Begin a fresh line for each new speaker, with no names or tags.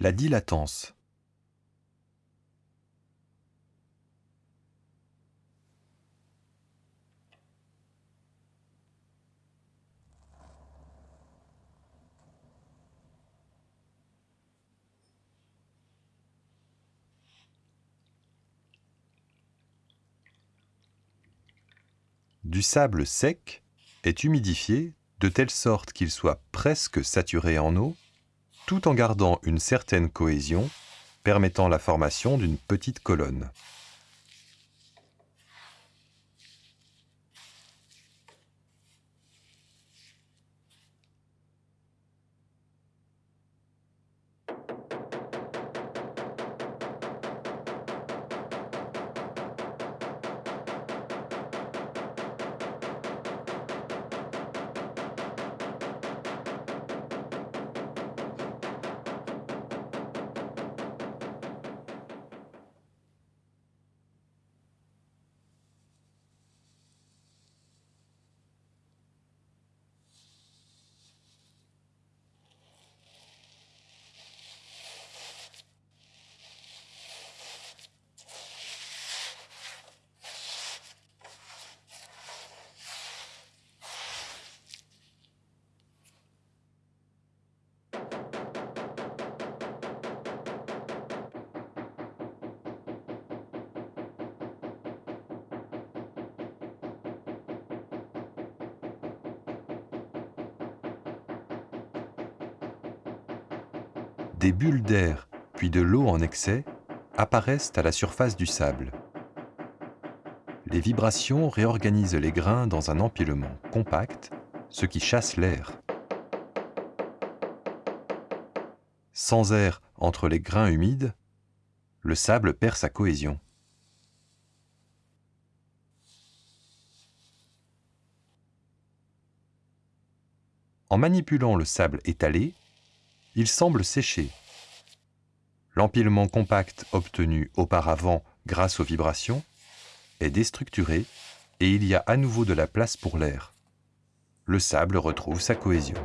La dilatance. Du sable sec est humidifié de telle sorte qu'il soit presque saturé en eau, tout en gardant une certaine cohésion, permettant la formation d'une petite colonne. Des bulles d'air, puis de l'eau en excès, apparaissent à la surface du sable. Les vibrations réorganisent les grains dans un empilement compact, ce qui chasse l'air. Sans air entre les grains humides, le sable perd sa cohésion. En manipulant le sable étalé, il semble sécher. L'empilement compact obtenu auparavant grâce aux vibrations est déstructuré et il y a à nouveau de la place pour l'air. Le sable retrouve sa cohésion.